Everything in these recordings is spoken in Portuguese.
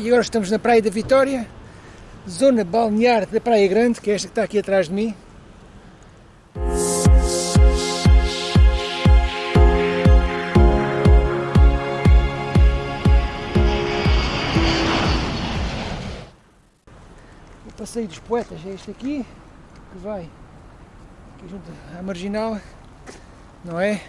E agora estamos na Praia da Vitória, zona balnear da Praia Grande, que é esta que está aqui atrás de mim. O passeio dos poetas é este aqui, que vai aqui junto à marginal, não é?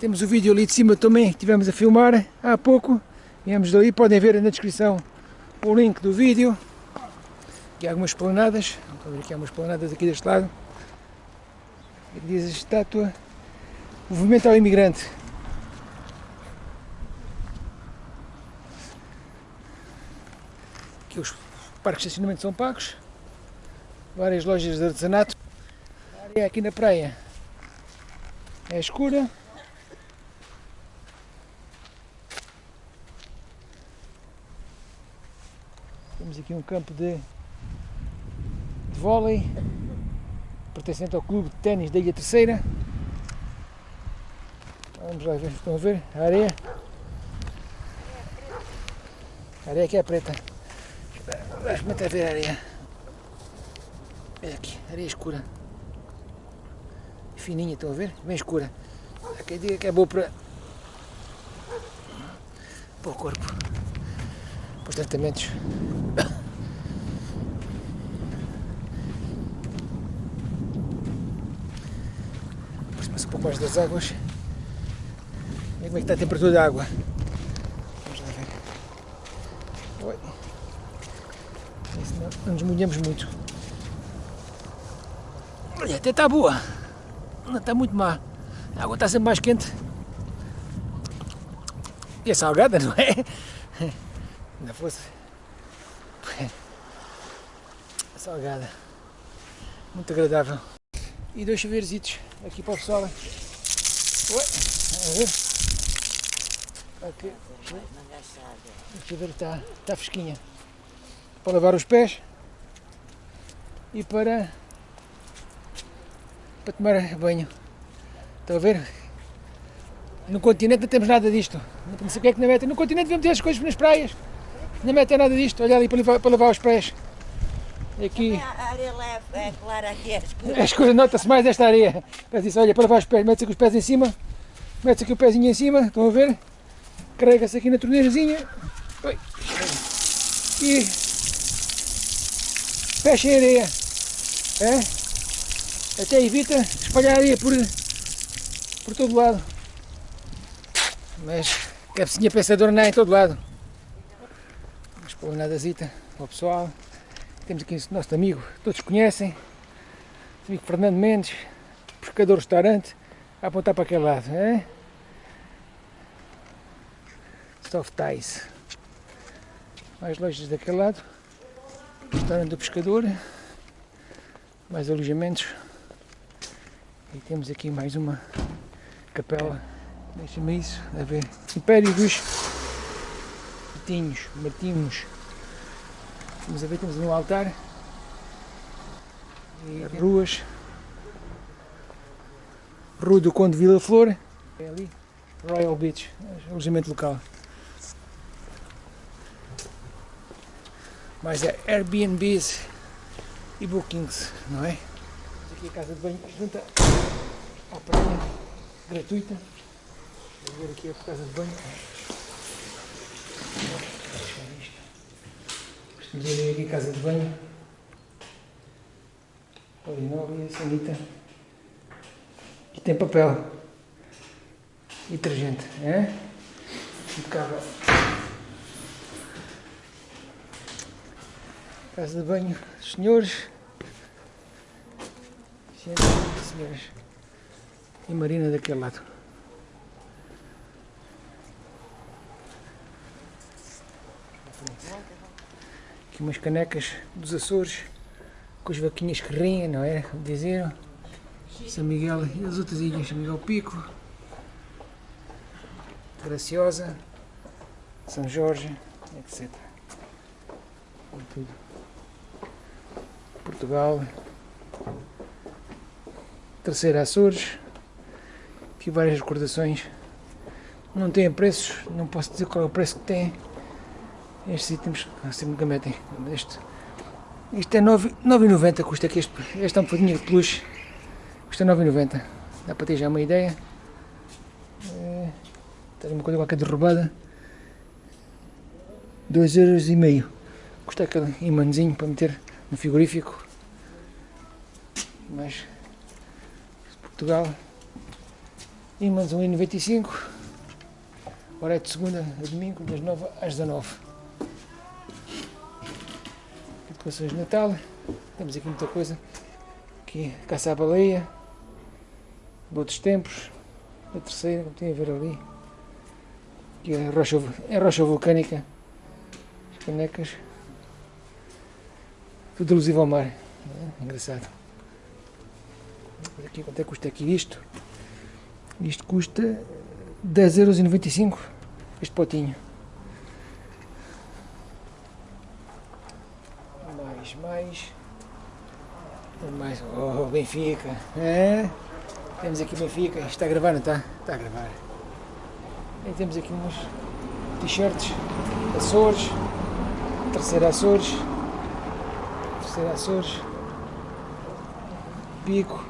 Temos o vídeo ali de cima também que estivemos a filmar há pouco. Viemos dali, podem ver na descrição o link do vídeo. Aqui há algumas esplanadas, estão a ver aqui há umas esplanadas aqui deste lado. Diz a estátua Movimento ao Imigrante. Aqui os parques de estacionamento são pagos. Várias lojas de artesanato. A área aqui na praia é escura. Temos aqui um campo de, de vôlei pertencente ao clube de ténis da Ilha Terceira. Vamos lá ver, estão a ver a areia. A areia aqui é preta. Vamos experimentar ver a areia. Olha aqui, areia escura. Fininha, estão a ver? Bem escura. Há quem diga que é boa para, para o corpo. Para os tratamentos. Um pouco mais das águas. E como é que está a temperatura da água? Vamos lá ver. Oi. Não, nos molhamos muito. Olha, até está boa. Não está muito má. A água está sempre mais quente. E é salgada, não é? Ainda fosse. Salgada. Muito agradável. E dois chuveiros aqui para o pessoal. Oi, a ver? Aqui. O chuveiro está, está fresquinha. Para lavar os pés e para, para tomar banho. Estão a ver? No continente não temos nada disto. Não sei o que é que na meta. No continente devemos ter as coisas nas praias. Não mete nada disto. Olha ali para para lavar os pés. Aqui. A areia é clara aqui, é escura. É escura, nota-se mais esta areia. Mas isso, olha, para lavar os pés, mete-se aqui os pés em cima. Mete-se aqui o pezinho em cima, estão a ver? Carrega-se aqui na torneirazinha. E fecha a areia. É? Até evita espalhar areia por, por todo lado. Mas cabecinha pensadora não é em todo lado. Esplanadazita para o pessoal. Temos aqui o nosso amigo, todos conhecem, amigo Fernando Mendes, pescador restaurante, a apontar para aquele lado. É? Soft Ties. Mais lojas daquele lado. Restaurante do pescador. Mais alojamentos. E temos aqui mais uma capela. Deixa-me isso, a ver. Império dos Martinhos. Martinhos. Vamos a ver, temos um altar. E ruas. Rua do Conde Vila Flor. É ali. Royal Beach, alojamento local. Mais é Airbnbs e Bookings, não é? Aqui a casa de banho junta à praia, gratuita. Vou ver aqui a casa de banho. Ver aqui casa de banho. Polinóvel, sanita. E tem papel. E detergente, é? Impecável. Casa de banho, senhores. Senhoras. E Marina daquele lado. Aqui umas canecas dos Açores com as vaquinhas que riem, não é? Dizer São Miguel e as outras ilhas, São Miguel Pico, Graciosa, São Jorge, etc. Tudo. Portugal, Terceira Açores, aqui várias recordações. Não tem preços, não posso dizer qual é o preço que tem, Estes itens sempre nunca metem. Este, isto é 9,90 custa aqui este, é um bocadinho de peluche. Custa 9,90. Dá para ter já uma ideia. É, tem uma coisa qualquer derrubada. 2,5€. Custa aquele imãzinho para meter no frigorífico. Mas Portugal. Imãs 1,95€. Hora é de segunda a domingo, das 9 às 19 Decorações de Natal. Temos aqui muita coisa. Aqui, caça à baleia. De outros tempos. A terceira, como tem a ver ali. Aqui é rocha, é rocha vulcânica. As canecas. Tudo alusivo ao mar. É, engraçado. Aqui, quanto é que custa aqui isto? Isto custa 10,95€ este potinho. Mais, mais. Oh, Benfica. É. Temos aqui Benfica. Está a gravar, não está? Está a gravar. E temos aqui uns t-shirts. Açores. Terceira Açores. Terceira Açores. Pico.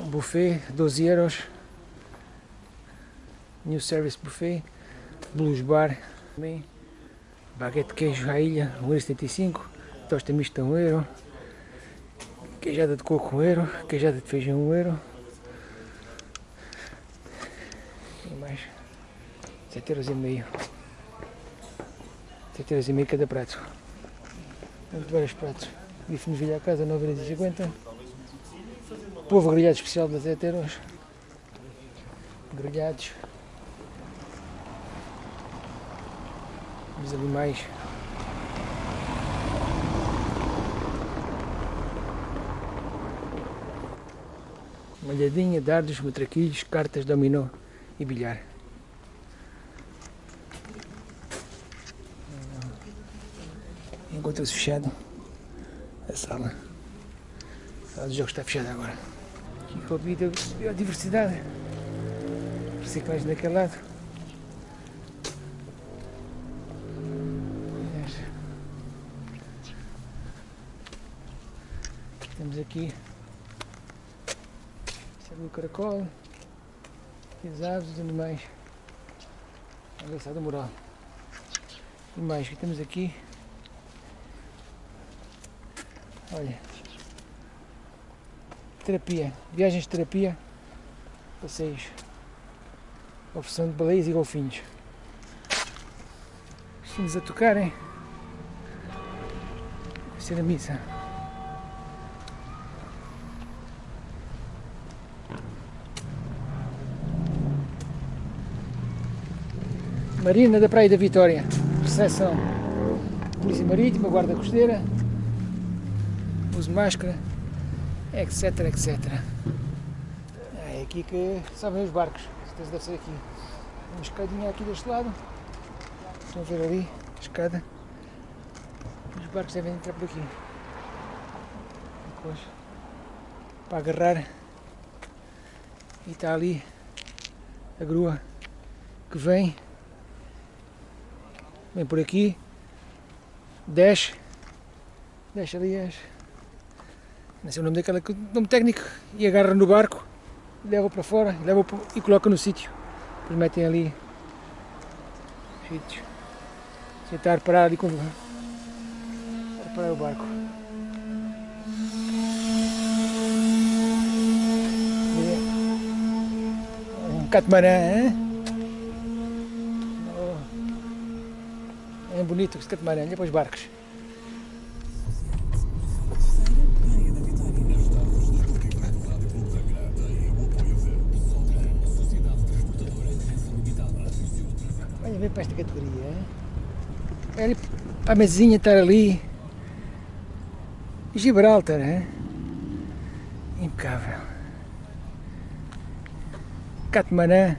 Um buffet, 12 euros. New Service Buffet. Blues Bar. Também. Baguete de queijo à ilha, 1,75€. Tosta mista, 1 euro. Queijada de coco, 1 euro. Queijada de feijão, 1 euro. E mais. 7 euros e meio. 7 euros e meio cada prato. Temos vários pratos. Bife no Vilha à Casa, 9,50€. Povo grelhado especial de 10 euros. Grelhados. Os animais. Malhadinha, dardos, matraquilhos, cartas, dominó e bilhar. Encontra-se fechado a sala. A sala de jogos está fechada agora. Aqui com a biodiversidade. Reciclagem daquele lado. Temos aqui o caracol, aqui as aves, os animais. Engraçado mural. E mais que temos aqui. Olha. Terapia. Viagens de terapia. Passeios. Oferecendo de baleias e golfinhos. Estamos a tocar, hein? Vai ser a missa. Marina da Praia da Vitória, recepção Polícia Marítima, Guarda Costeira, uso máscara, etc, etc. É aqui que sabem os barcos, certeza deve ser aqui. Uma escadinha aqui deste lado, estão a ver ali, a escada. Os barcos devem entrar por aqui. Depois, para agarrar, e está ali a grua que vem vem por aqui, desce, desce ali, as, não sei o nome daquela, nome técnico, e agarra no barco, leva para fora, leva e coloca no sítio. Depois metem ali sítios. Sentar, parar ali com parar o barco. Um catamarã, hein? Bonito catamarã, olha para os barcos. Olha, vem para esta categoria. Ali para a mesinha estar ali. Gibraltar, é? Impecável. Catamarã.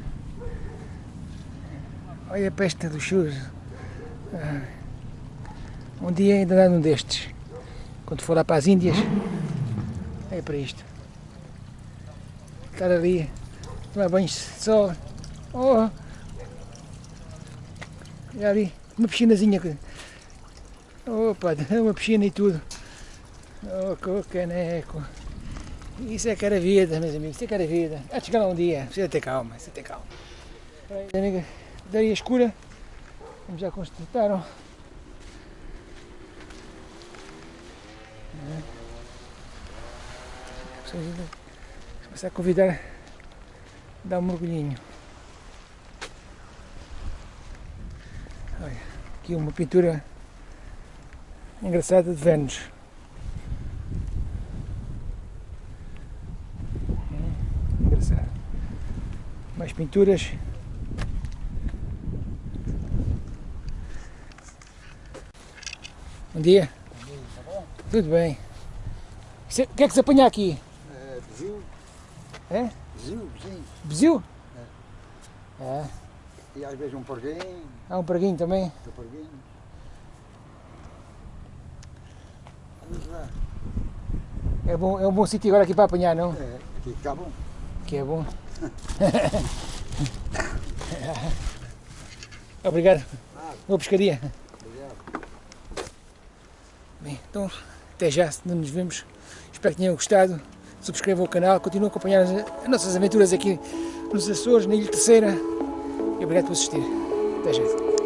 Olha a peste dos churros. Ah, um dia ainda dar um destes. Quando for lá para as Índias, é para isto. Estar ali, tomar banho de sol. Oh, Olha ali, uma piscinazinha. Opa, uma piscina e tudo. Oh, que caneco. Isso é que era vida, meus amigos, isso é que era vida. Há de chegar lá um dia, precisa ter calma, precisa ter calma. Daria escura, como já constataram. É. Começar a convidar a dar um mergulhinho. Olha, aqui uma pintura engraçada de Vênus. Hum, Engraçado. Mais pinturas. Bom dia. Tudo bem. Isso é- O que é que se apanha aqui? É, Bezil. É? Bezil, sim. Bezil? É. E às vezes um porguinho, Há um preguinho também. outro porguinho. Vamos lá. É, bom, é um bom sítio agora aqui para apanhar, não? É, aqui está bom. Que é bom. Obrigado. Boa pescaria. Bem, então, até já, nos vemos. Espero que tenham gostado. Subscrevam o canal, continuem a acompanhar as, as nossas aventuras aqui nos Açores, na Ilha Terceira. E obrigado por assistir. Até já.